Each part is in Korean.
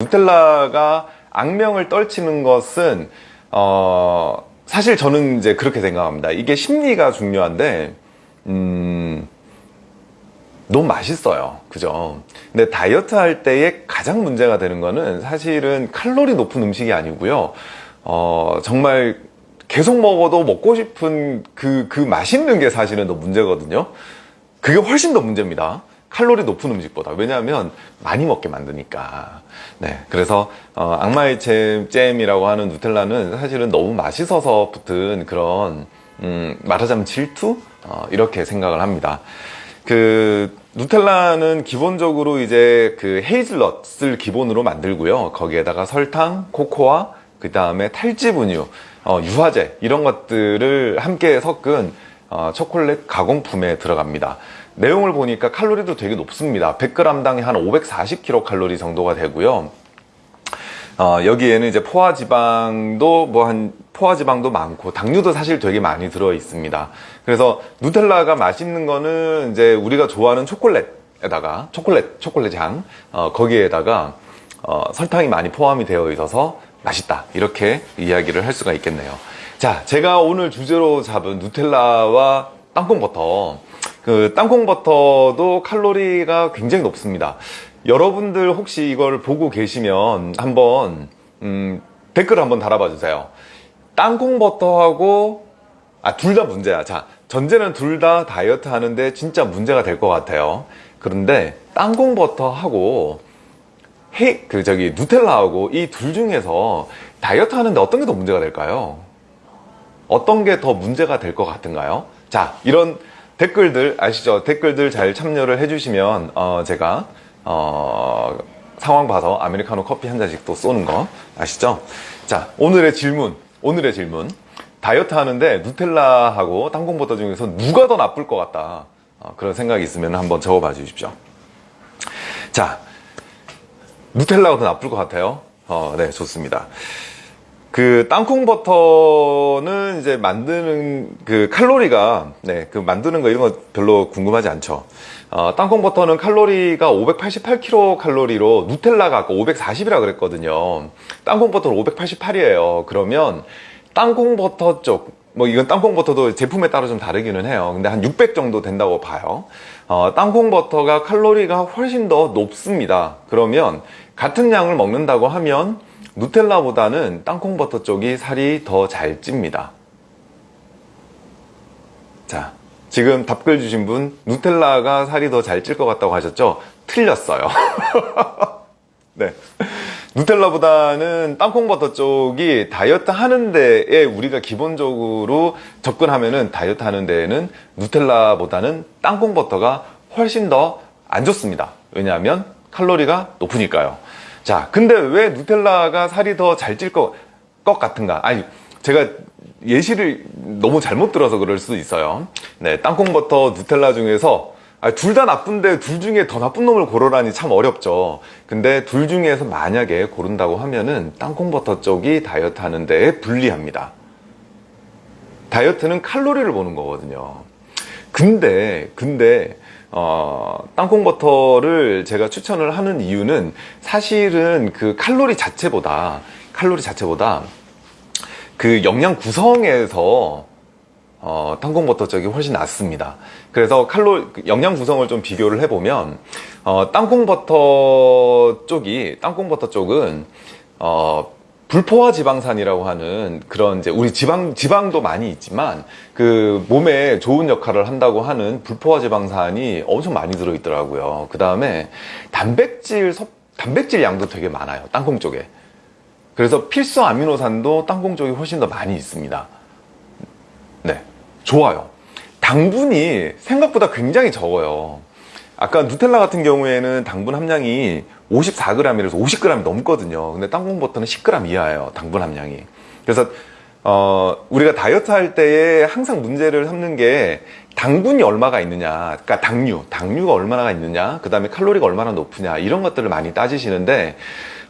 누텔라가 악명을 떨치는 것은 어 사실 저는 이제 그렇게 생각합니다. 이게 심리가 중요한데 음 너무 맛있어요. 그죠? 근데 다이어트 할 때에 가장 문제가 되는 거는 사실은 칼로리 높은 음식이 아니고요. 어 정말 계속 먹어도 먹고 싶은 그, 그 맛있는 게 사실은 더 문제거든요. 그게 훨씬 더 문제입니다. 칼로리 높은 음식보다. 왜냐하면 많이 먹게 만드니까. 네. 그래서, 어, 악마의 잼, 잼이라고 하는 누텔라는 사실은 너무 맛있어서 붙은 그런, 음, 말하자면 질투? 어, 이렇게 생각을 합니다. 그, 누텔라는 기본적으로 이제 그 헤이즐넛을 기본으로 만들고요. 거기에다가 설탕, 코코아, 그 다음에 탈즙 우유, 어, 유화제 이런 것들을 함께 섞은 어, 초콜릿 가공품에 들어갑니다. 내용을 보니까 칼로리도 되게 높습니다. 100g당에 한 540kcal 정도가 되고요. 어, 여기에는 이제 포화지방도 뭐 한 포화지방도 많고 당류도 사실 되게 많이 들어 있습니다. 그래서 누텔라가 맛있는 거는 이제 우리가 좋아하는 초콜릿에다가 초콜릿 초콜릿 향 어, 거기에다가 어, 설탕이 많이 포함이 되어 있어서 맛있다 이렇게 이야기를 할 수가 있겠네요. 자, 제가 오늘 주제로 잡은 누텔라와 땅콩버터 그 땅콩버터도 칼로리가 굉장히 높습니다. 여러분들 혹시 이걸 보고 계시면 한번 음, 댓글 한번 달아봐 주세요. 땅콩버터하고 아 둘 다 문제야. 자 전제는 둘 다 다이어트 하는데 진짜 문제가 될 것 같아요. 그런데 땅콩버터하고 해, 그 저기 누텔라하고 이 둘 중에서 다이어트 하는데 어떤 게 더 문제가 될까요? 어떤 게 더 문제가 될 것 같은가요? 자 이런 댓글들 아시죠? 댓글들 잘 참여를 해주시면 어, 제가 어, 상황 봐서 아메리카노 커피 한 잔씩 또 쏘는 거. 아시죠? 자 오늘의 질문. 오늘의 질문. 다이어트 하는데 누텔라하고 땅콩버터 중에서 누가 더 나쁠 것 같다? 어, 그런 생각이 있으면 한번 적어봐 주십시오. 자 누텔라가 더 나쁠 것 같아요? 어, 네 좋습니다 그 땅콩 버터는 이제 만드는 그 칼로리가 네 그 만드는 거 이런 거 별로 궁금하지 않죠. 어, 땅콩 버터는 칼로리가 588kcal 칼로리로 누텔라가 아까 540이라 그랬거든요. 땅콩 버터는 588이에요. 그러면 땅콩 버터 쪽 뭐 이건 땅콩 버터도 제품에 따라 좀 다르기는 해요. 근데 한 600 정도 된다고 봐요. 어, 땅콩 버터가 칼로리가 훨씬 더 높습니다. 그러면 같은 양을 먹는다고 하면 누텔라보다는 땅콩버터 쪽이 살이 더 잘 찝니다. 자, 지금 답글 주신 분 누텔라가 살이 더 잘 찔 것 같다고 하셨죠? 틀렸어요. 네. 누텔라보다는 땅콩버터 쪽이 다이어트 하는 데에 우리가 기본적으로 접근하면 은 다이어트 하는 데에는 누텔라보다는 땅콩버터가 훨씬 더 안 좋습니다. 왜냐하면 칼로리가 높으니까요. 자, 근데 왜 누텔라가 살이 더 잘 찔 것 같은가? 아니, 제가 예시를 너무 잘못 들어서 그럴 수도 있어요. 네, 땅콩버터, 누텔라 중에서 둘 다 나쁜데 둘 중에 더 나쁜 놈을 고르라니 참 어렵죠. 근데 둘 중에서 만약에 고른다고 하면은 땅콩버터 쪽이 다이어트 하는 데에 불리합니다. 다이어트는 칼로리를 보는 거거든요. 근데, 근데, 어, 땅콩버터를 제가 추천을 하는 이유는 사실은 그 칼로리 자체보다 칼로리 자체보다 그 영양 구성에서 어, 땅콩버터 쪽이 훨씬 낫습니다. 그래서 칼로 영양 구성을 좀 비교를 해보면 어, 땅콩버터 쪽이 땅콩버터 쪽은 어, 불포화 지방산이라고 하는 그런 이제 우리 지방 지방도 많이 있지만 그 몸에 좋은 역할을 한다고 하는 불포화 지방산이 엄청 많이 들어 있더라고요. 그 다음에 단백질 섭 단백질 양도 되게 많아요. 땅콩 쪽에. 그래서 필수 아미노산도 땅콩 쪽이 훨씬 더 많이 있습니다. 네, 좋아요. 당분이 생각보다 굉장히 적어요. 아까 누텔라 같은 경우에는 당분 함량이 54g이라서 50g이 넘거든요. 근데 땅콩버터는 10g 이하예요. 당분 함량이. 그래서 어, 우리가 다이어트 할 때에 항상 문제를 삼는 게 당분이 얼마가 있느냐, 그러니까 당류, 당류가 얼마나 있느냐, 그 다음에 칼로리가 얼마나 높으냐, 이런 것들을 많이 따지시는데,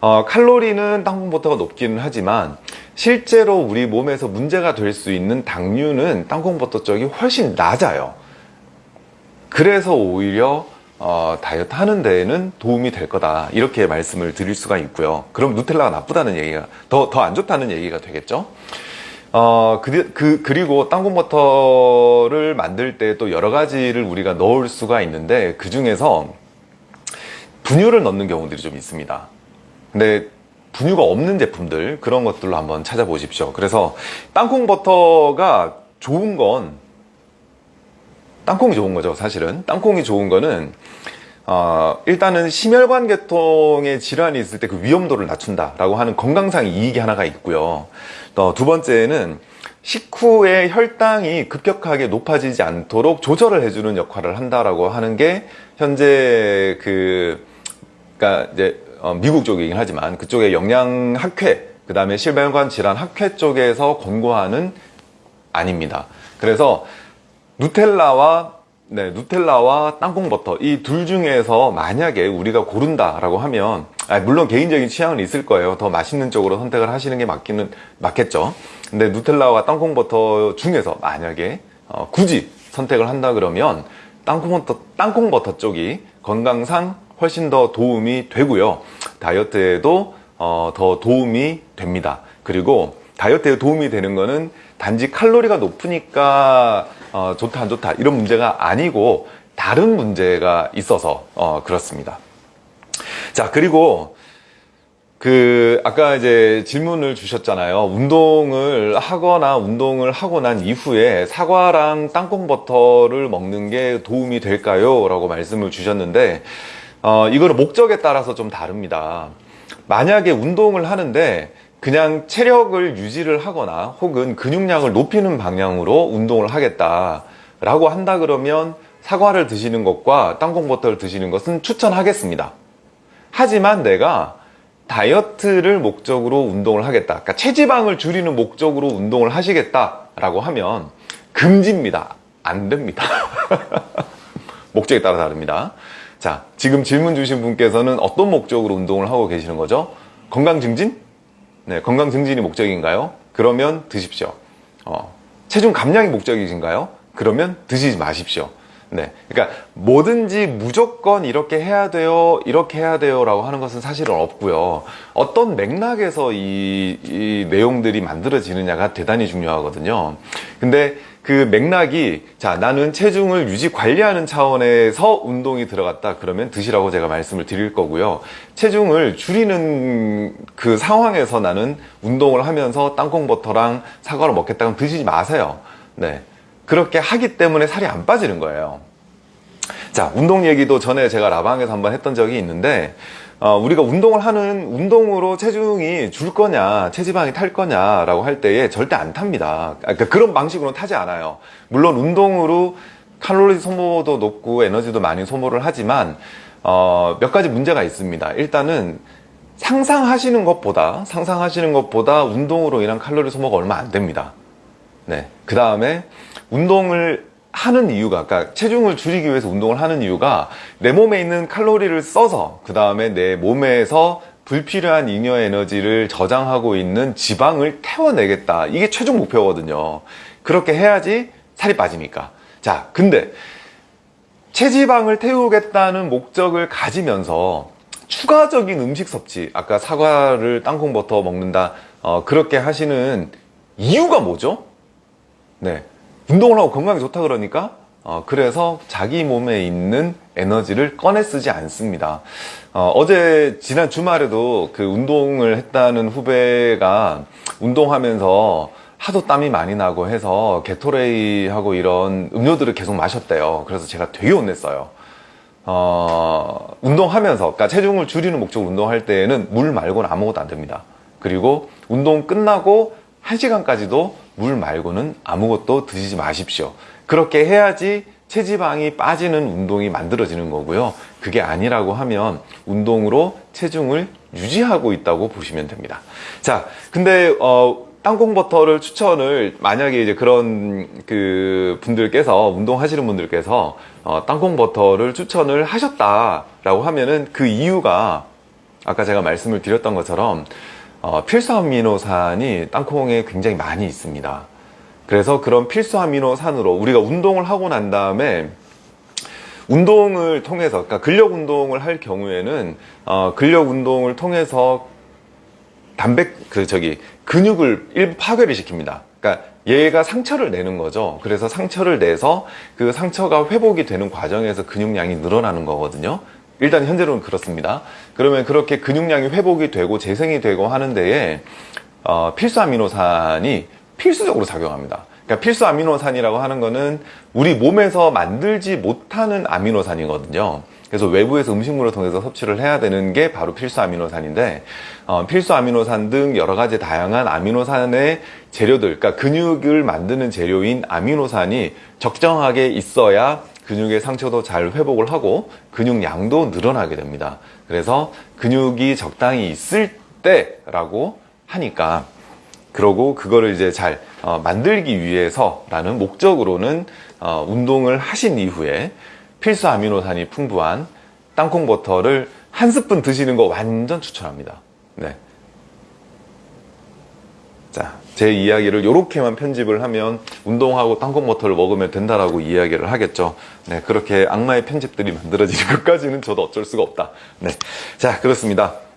어, 칼로리는 땅콩버터가 높기는 하지만, 실제로 우리 몸에서 문제가 될 수 있는 당류는 땅콩버터 쪽이 훨씬 낮아요. 그래서 오히려 어, 다이어트 하는 데에는 도움이 될 거다. 이렇게 말씀을 드릴 수가 있고요. 그럼 누텔라가 나쁘다는 얘기가 더 더 안 좋다는 얘기가 되겠죠? 어, 그, 그, 그리고 땅콩버터를 만들 때 또 여러 가지를 우리가 넣을 수가 있는데 그 중에서 분유를 넣는 경우들이 좀 있습니다. 근데 분유가 없는 제품들 그런 것들로 한번 찾아보십시오. 그래서 땅콩버터가 좋은 건 땅콩이 좋은 거죠 사실은. 땅콩이 좋은 거는 어, 일단은 심혈관 계통에 질환이 있을 때 그 위험도를 낮춘다 라고 하는 건강상 이익이 하나가 있고요. 또 두 번째는 식후에 혈당이 급격하게 높아지지 않도록 조절을 해주는 역할을 한다라고 하는 게 현재 그 그러니까 이제 어, 미국 쪽이긴 하지만 그쪽에 영양학회 그 다음에 심혈관 질환 학회 쪽에서 권고하는 아닙니다. 그래서 누텔라와 네, 누텔라와 땅콩버터. 이 둘 중에서 만약에 우리가 고른다라고 하면 아, 물론 개인적인 취향은 있을 거예요. 더 맛있는 쪽으로 선택을 하시는 게 맞기는 맞겠죠. 근데 누텔라와 땅콩버터 중에서 만약에 어, 굳이 선택을 한다 그러면 땅콩버터, 땅콩버터 쪽이 건강상 훨씬 더 도움이 되고요. 다이어트에도 어, 더 도움이 됩니다. 그리고 다이어트에 도움이 되는 거는 단지 칼로리가 높으니까 어, 좋다 안 좋다 이런 문제가 아니고 다른 문제가 있어서 어, 그렇습니다. 자 그리고 그 아까 이제 질문을 주셨잖아요. 운동을 하거나 운동을 하고 난 이후에 사과랑 땅콩버터를 먹는 게 도움이 될까요? 라고 말씀을 주셨는데 어, 이거는 목적에 따라서 좀 다릅니다. 만약에 운동을 하는데 그냥 체력을 유지를 하거나 혹은 근육량을 높이는 방향으로 운동을 하겠다 라고 한다 그러면 사과를 드시는 것과 땅콩버터를 드시는 것은 추천하겠습니다 하지만 내가 다이어트를 목적으로 운동을 하겠다 그러니까 체지방을 줄이는 목적으로 운동을 하시겠다 라고 하면 금지입니다 안 됩니다 목적에 따라 다릅니다 자 지금 질문 주신 분께서는 어떤 목적으로 운동을 하고 계시는 거죠? 건강 증진? 네, 건강 증진이 목적인가요? 그러면 드십시오. 어, 체중 감량이 목적이신가요? 그러면 드시지 마십시오. 네, 그러니까 뭐든지 무조건 이렇게 해야 돼요, 이렇게 해야 돼요 라고 하는 것은 사실은 없고요. 어떤 맥락에서 이, 이 내용들이 만들어지느냐가 대단히 중요하거든요. 근데 그 맥락이 자 나는 체중을 유지 관리하는 차원에서 운동이 들어갔다. 그러면 드시라고 제가 말씀을 드릴 거고요. 체중을 줄이는 그 상황에서 나는 운동을 하면서 땅콩버터랑 사과를 먹겠다 면 드시지 마세요. 네. 그렇게 하기 때문에 살이 안 빠지는 거예요. 자 운동 얘기도 전에 제가 라방에서 한번 했던 적이 있는데 어, 우리가 운동을 하는 운동으로 체중이 줄 거냐 체지방이 탈 거냐 라고 할 때에 절대 안 탑니다. 그러니까 그런 방식으로 타지 않아요. 물론 운동으로 칼로리 소모도 높고 에너지도 많이 소모를 하지만 어, 몇 가지 문제가 있습니다. 일단은 상상하시는 것보다 상상하시는 것보다 운동으로 인한 칼로리 소모가 얼마 안 됩니다. 네. 그 다음에 운동을 하는 이유가 그러니까 체중을 줄이기 위해서 운동을 하는 이유가 내 몸에 있는 칼로리를 써서 그 다음에 내 몸에서 불필요한 잉여 에너지를 저장하고 있는 지방을 태워내겠다. 이게 최종 목표거든요. 그렇게 해야지 살이 빠지니까. 자 근데 체지방을 태우겠다는 목적을 가지면서 추가적인 음식 섭취 아까 사과를 땅콩버터 먹는다 어, 그렇게 하시는 이유가 뭐죠? 네 운동을 하고 건강에 좋다 그러니까 어, 그래서 자기 몸에 있는 에너지를 꺼내 쓰지 않습니다. 어, 제 지난 주말에도 그 운동을 했다는 후배가 운동하면서 하도 땀이 많이 나고 해서 게토레이하고 이런 음료들을 계속 마셨대요. 그래서 제가 되게 혼냈어요. 어, 운동하면서 그러니까 체중을 줄이는 목적으로 운동할 때에는 물 말고는 아무것도 안 됩니다. 그리고 운동 끝나고 1시간까지도 물 말고는 아무것도 드시지 마십시오. 그렇게 해야지 체지방이 빠지는 운동이 만들어지는 거고요. 그게 아니라고 하면 운동으로 체중을 유지하고 있다고 보시면 됩니다. 자 근데 어, 땅콩버터를 추천을 만약에 이제 그런 그 분들께서 운동하시는 분들께서 어, 땅콩버터를 추천을 하셨다라고 하면은 그 이유가 아까 제가 말씀을 드렸던 것처럼 어, 필수 아미노산이 땅콩에 굉장히 많이 있습니다 그래서 그런 필수 아미노산으로 우리가 운동을 하고 난 다음에 운동을 통해서, 그러니까 근력 운동을 할 경우에는, 어, 근력 운동을 통해서 단백, 그, 저기, 근육을 일부 파괴를 시킵니다. 그러니까 얘가 상처를 내는 거죠. 그래서 상처를 내서 그 상처가 회복이 되는 과정에서 근육량이 늘어나는 거거든요. 일단 현재로는 그렇습니다. 그러면 그렇게 근육량이 회복이 되고 재생이 되고 하는 데에 어, 필수 아미노산이 필수적으로 작용합니다. 그러니까 필수 아미노산이라고 하는 거는 우리 몸에서 만들지 못하는 아미노산이거든요. 그래서 외부에서 음식물을 통해서 섭취를 해야 되는 게 바로 필수 아미노산인데 어, 필수 아미노산 등 여러 가지 다양한 아미노산의 재료들, 그러니까 근육을 만드는 재료인 아미노산이 적정하게 있어야 근육의 상처도 잘 회복을 하고 근육량도 늘어나게 됩니다. 그래서 근육이 적당히 있을 때라고 하니까 그러고 그거를 이제 잘 어, 만들기 위해서 라는 목적으로는 어, 운동을 하신 이후에 필수 아미노산이 풍부한 땅콩 버터를 한 스푼 드시는 거 완전 추천합니다. 네. 자, 제 이야기를 이렇게만 편집을 하면 운동하고 땅콩 버터를 먹으면 된다라고 이야기를 하겠죠. 네, 그렇게 악마의 편집들이 만들어지는 것까지는 저도 어쩔 수가 없다. 네. 자, 그렇습니다.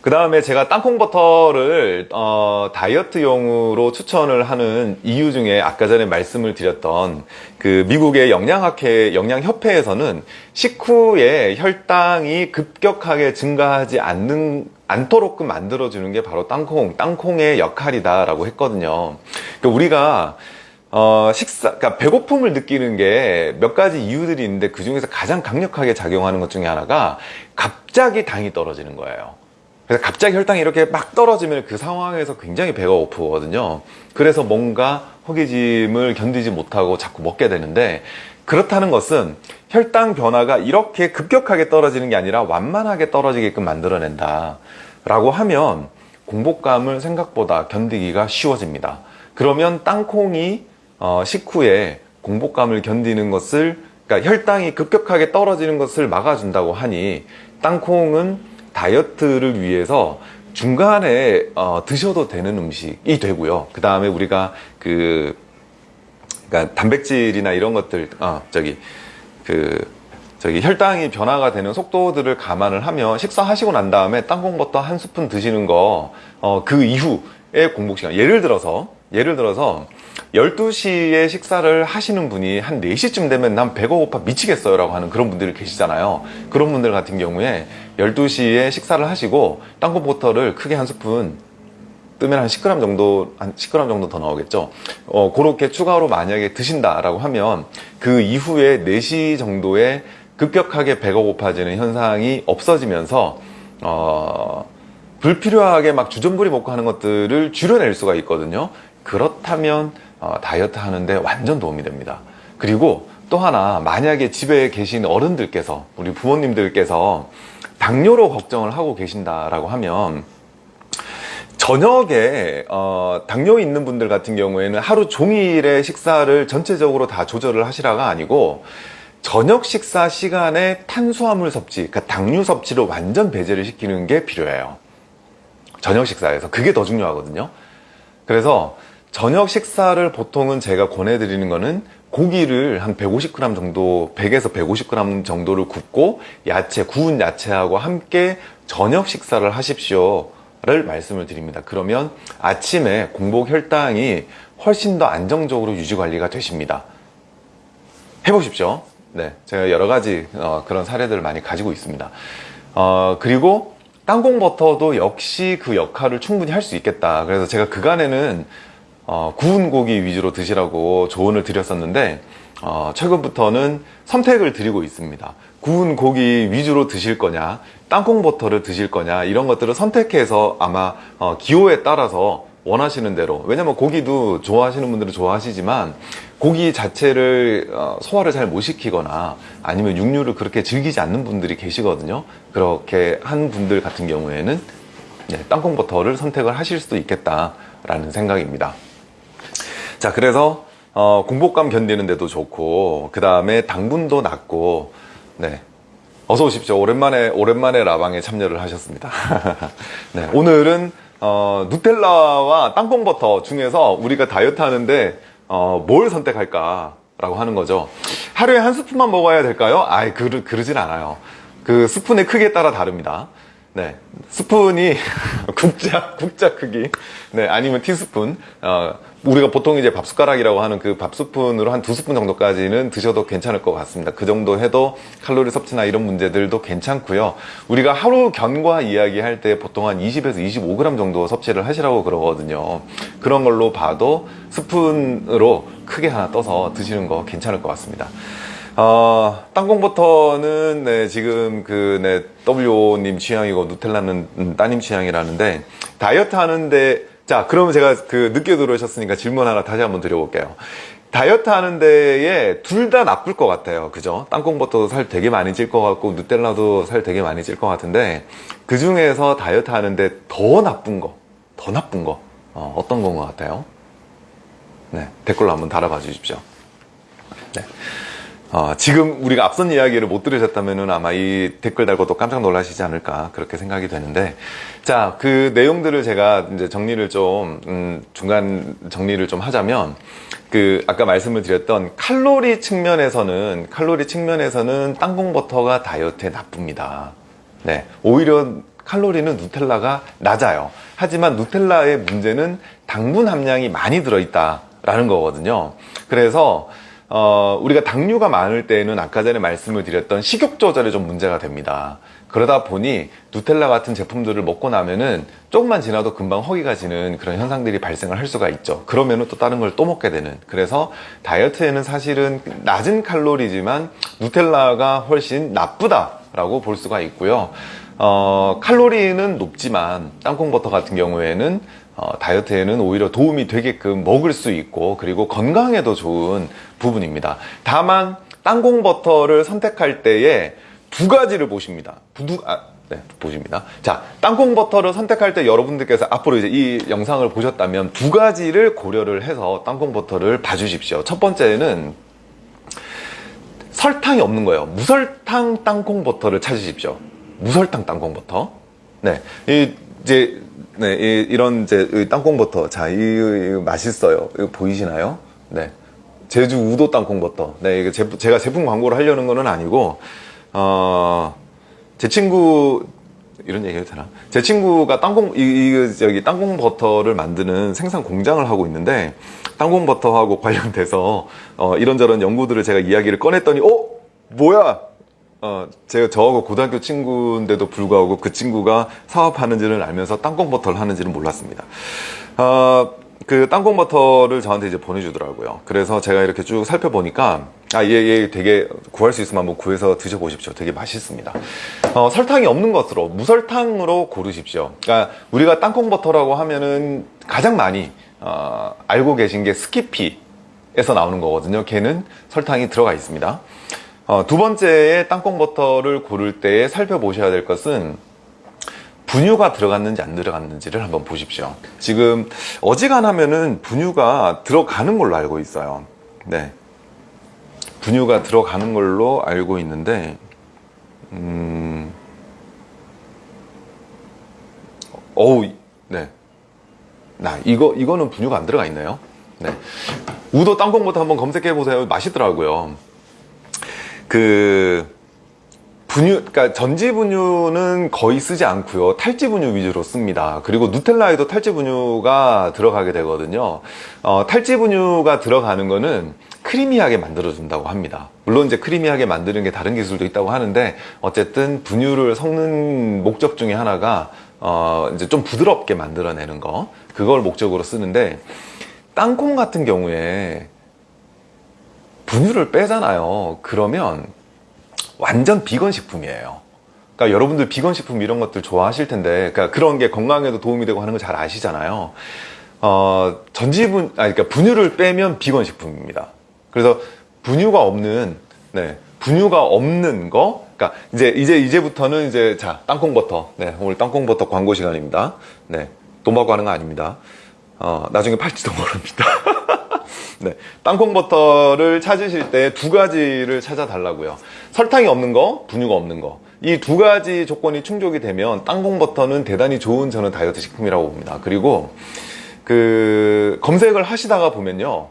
그 다음에 제가 땅콩 버터를 어, 다이어트용으로 추천을 하는 이유 중에 아까 전에 말씀을 드렸던 그 미국의 영양학회 영양협회에서는 식후에 혈당이 급격하게 증가하지 않는 않도록끔 만들어주는 게 바로 땅콩, 땅콩의 역할이다 라고 했거든요. 그러니까 우리가 어, 식사, 그러니까 배고픔을 느끼는 게 몇 가지 이유들이 있는데 그 중에서 가장 강력하게 작용하는 것 중에 하나가 갑자기 당이 떨어지는 거예요. 그래서 갑자기 혈당이 이렇게 막 떨어지면 그 상황에서 굉장히 배가 고프거든요. 그래서 뭔가 허기짐을 견디지 못하고 자꾸 먹게 되는데 그렇다는 것은 혈당 변화가 이렇게 급격하게 떨어지는 게 아니라 완만하게 떨어지게끔 만들어낸다. 라고 하면 공복감을 생각보다 견디기가 쉬워집니다. 그러면 땅콩이 어, 식후에 공복감을 견디는 것을 그러니까 혈당이 급격하게 떨어지는 것을 막아준다고 하니 땅콩은 다이어트를 위해서 중간에 어, 드셔도 되는 음식이 되고요. 그 다음에 우리가 그 그러니까 단백질이나 이런 것들 어, 저기 그 저기 혈당이 변화가 되는 속도들을 감안을 하면 식사하시고 난 다음에 땅콩버터 한 스푼 드시는 거 어, 그 이후에 공복 시간 예를 들어서 예를 들어서 12시에 식사를 하시는 분이 한 4시쯤 되면 난 배가 고파 미치겠어요 라고 하는 그런 분들이 계시잖아요 그런 분들 같은 경우에 12시에 식사를 하시고 땅콩 버터를 크게 한 스푼 뜨면 한 10g 정도, 한 10g 정도 더 나오겠죠. 어, 그렇게 추가로 만약에 드신다 라고 하면 그 이후에 4시 정도에 급격하게 배가 고파지는 현상이 없어지면서, 어, 불필요하게 막 주전부리 먹고 하는 것들을 줄여낼 수가 있거든요. 그렇다면, 어, 다이어트 하는데 완전 도움이 됩니다. 그리고 또 하나, 만약에 집에 계신 어른들께서, 우리 부모님들께서 당뇨로 걱정을 하고 계신다라고 하면, 저녁에 어, 당뇨 있는 분들 같은 경우에는 하루 종일의 식사를 전체적으로 다 조절을 하시라가 아니고 저녁 식사 시간에 탄수화물 섭취, 그러니까 당류 섭취를 완전 배제를 시키는 게 필요해요. 저녁 식사에서 그게 더 중요하거든요. 그래서 저녁 식사를 보통은 제가 권해드리는 거는 고기를 한 150g 정도, 100에서 150g 정도를 굽고 야채, 구운 야채하고 함께 저녁 식사를 하십시오. 를 말씀을 드립니다. 그러면 아침에 공복 혈당이 훨씬 더 안정적으로 유지 관리가 되십니다. 해보십시오. 네, 제가 여러 가지 어, 그런 사례들을 많이 가지고 있습니다. 어, 그리고 땅콩 버터도 역시 그 역할을 충분히 할 수 있겠다. 그래서 제가 그간에는 어, 구운 고기 위주로 드시라고 조언을 드렸었는데 어, 최근부터는 선택을 드리고 있습니다. 구운 고기 위주로 드실 거냐, 땅콩 버터를 드실 거냐 이런 것들을 선택해서 아마 어, 기호에 따라서 원하시는 대로 왜냐면 고기도 좋아하시는 분들은 좋아하시지만 고기 자체를 어, 소화를 잘 못 시키거나 아니면 육류를 그렇게 즐기지 않는 분들이 계시거든요 그렇게 한 분들 같은 경우에는 네, 땅콩 버터를 선택을 하실 수도 있겠다라는 생각입니다 자 그래서 어, 공복감 견디는 데도 좋고 그 다음에 당분도 낮고 네 어서 오십시오. 오랜만에 오랜만에 라방에 참여를 하셨습니다. 네, 오늘은 어, 누텔라와 땅콩버터 중에서 우리가 다이어트 하는데 어, 뭘 선택할까 라고 하는 거죠. 하루에 한 스푼만 먹어야 될까요? 아이, 그러, 그러진 않아요. 그 스푼의 크기에 따라 다릅니다. 네. 스푼이 국자, 국자 크기. 네. 아니면 티스푼. 어, 우리가 보통 이제 밥숟가락이라고 하는 그 밥스푼으로 한 두 스푼 정도까지는 드셔도 괜찮을 것 같습니다. 그 정도 해도 칼로리 섭취나 이런 문제들도 괜찮고요. 우리가 하루 견과 이야기할 때 보통 한 20에서 25g 정도 섭취를 하시라고 그러거든요. 그런 걸로 봐도 스푼으로 크게 하나 떠서 드시는 거 괜찮을 것 같습니다. 어, 땅콩버터는 네, 지금 그 네, WO님 취향이고 누텔라는 음, 따님 취향이라는데 다이어트 하는데 자 그러면 제가 그 늦게 들어오셨으니까 질문 하나 다시 한번 드려볼게요. 다이어트 하는 데에 둘 다 나쁠 것 같아요. 그죠? 땅콩버터도 살 되게 많이 찔 것 같고 누텔라도 살 되게 많이 찔 것 같은데 그 중에서 다이어트 하는데 더 나쁜 거, 더 나쁜 거 어, 어떤 건 것 같아요? 네, 댓글로 한번 달아봐 주십시오. 네. 어, 지금 우리가 앞선 이야기를 못 들으셨다면 아마 이 댓글 달고 또 깜짝 놀라시지 않을까 그렇게 생각이 되는데 자 그 내용들을 제가 이제 정리를 좀 음, 중간 정리를 좀 하자면 그 아까 말씀을 드렸던 칼로리 측면에서는 칼로리 측면에서는 땅콩버터가 다이어트에 나쁩니다. 네 오히려 칼로리는 누텔라가 낮아요. 하지만 누텔라의 문제는 당분 함량이 많이 들어있다 라는 거거든요. 그래서 어, 우리가 당류가 많을 때에는 아까 전에 말씀을 드렸던 식욕 조절에 좀 문제가 됩니다. 그러다 보니 누텔라 같은 제품들을 먹고 나면은 조금만 지나도 금방 허기가 지는 그런 현상들이 발생을 할 수가 있죠. 그러면은 또 다른 걸 또 먹게 되는. 그래서 다이어트에는 사실은 낮은 칼로리지만 누텔라가 훨씬 나쁘다라고 볼 수가 있고요. 어, 칼로리는 높지만 땅콩버터 같은 경우에는 어, 다이어트에는 오히려 도움이 되게끔 먹을 수 있고 그리고 건강에도 좋은 부분입니다. 다만 땅콩버터를 선택할 때에 두 가지를 보십니다. 두, 아, 네, 보십니다. 자, 땅콩버터를 선택할 때 여러분들께서 앞으로 이제 이 영상을 보셨다면 두 가지를 고려를 해서 땅콩버터를 봐주십시오. 첫 번째는 설탕이 없는 거예요. 무설탕 땅콩버터를 찾으십시오. 무설탕 땅콩버터. 네, 이, 이제 네, 이, 런 이제 땅콩버터. 자, 이, 이 맛있어요. 이거 보이시나요? 네. 제주 우도 땅콩버터. 네, 이게 제, 제가 제품 광고를 하려는 거는 아니고, 어, 제 친구, 이런 얘기 해도 되나? 제 친구가 땅콩, 이, 이, 저기, 땅콩버터를 만드는 생산 공장을 하고 있는데, 땅콩버터하고 관련돼서, 어, 이런저런 연구들을 제가 이야기를 꺼냈더니, 어? 뭐야? 어, 제가 저하고 고등학교 친구인데도 불구하고 그 친구가 사업하는지를 알면서 땅콩버터를 하는지는 몰랐습니다. 어, 그 땅콩버터를 저한테 이제 보내주더라고요. 그래서 제가 이렇게 쭉 살펴보니까 아, 얘, 얘 되게 구할 수 있으면 한번 구해서 드셔보십시오. 되게 맛있습니다. 어, 설탕이 없는 것으로 무설탕으로 고르십시오. 그러니까 우리가 땅콩버터라고 하면은 가장 많이 어, 알고 계신 게 스키피 에서 나오는 거거든요. 걔는 설탕이 들어가 있습니다. 어, 두 번째에 땅콩버터를 고를 때 살펴보셔야 될 것은 분유가 들어갔는지 안 들어갔는지를 한번 보십시오. 지금 어지간하면은 분유가 들어가는 걸로 알고 있어요. 네. 분유가 들어가는 걸로 알고 있는데, 음, 어우, 네. 나, 이거, 이거는 분유가 안 들어가 있네요. 네. 우도 땅콩버터 한번 검색해 보세요. 맛있더라고요. 그 분유, 그러니까 전지 분유는 거의 쓰지 않고요. 탈지 분유 위주로 씁니다. 그리고 누텔라에도 탈지 분유가 들어가게 되거든요. 어, 탈지 분유가 들어가는 거는 크리미하게 만들어준다고 합니다. 물론 이제 크리미하게 만드는 게 다른 기술도 있다고 하는데 어쨌든 분유를 섞는 목적 중에 하나가 어, 이제 좀 부드럽게 만들어내는 거 그걸 목적으로 쓰는데 땅콩 같은 경우에 분유를 빼잖아요. 그러면 완전 비건 식품이에요. 그러니까 여러분들 비건 식품 이런 것들 좋아하실 텐데, 그러니까 그런 게 건강에도 도움이 되고 하는 거 잘 아시잖아요. 어, 전지분, 아, 그러니까 분유를 빼면 비건 식품입니다. 그래서 분유가 없는, 네, 분유가 없는 거, 그러니까 이제 이제 이제부터는 이제 자 땅콩버터, 네, 오늘 땅콩버터 광고 시간입니다. 네, 돈 받고 하는 거 아닙니다. 어, 나중에 팔지도 모릅니다. 네, 땅콩버터를 찾으실 때 두 가지를 찾아달라고요. 설탕이 없는 거, 분유가 없는 거. 이 두 가지 조건이 충족이 되면 땅콩버터는 대단히 좋은 저는 다이어트 식품이라고 봅니다. 그리고 그 검색을 하시다가 보면요.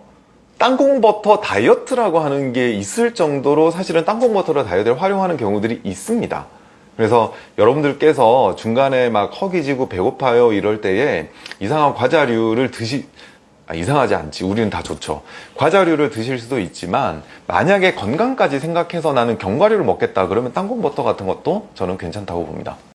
땅콩버터 다이어트라고 하는 게 있을 정도로 사실은 땅콩버터를 다이어트에 활용하는 경우들이 있습니다. 그래서 여러분들께서 중간에 막 허기지고 배고파요 이럴 때에 이상한 과자류를 드시 아, 이상하지 않지. 우리는 다 좋죠. 과자류를 드실 수도 있지만 만약에 건강까지 생각해서 나는 견과류를 먹겠다 그러면 땅콩버터 같은 것도 저는 괜찮다고 봅니다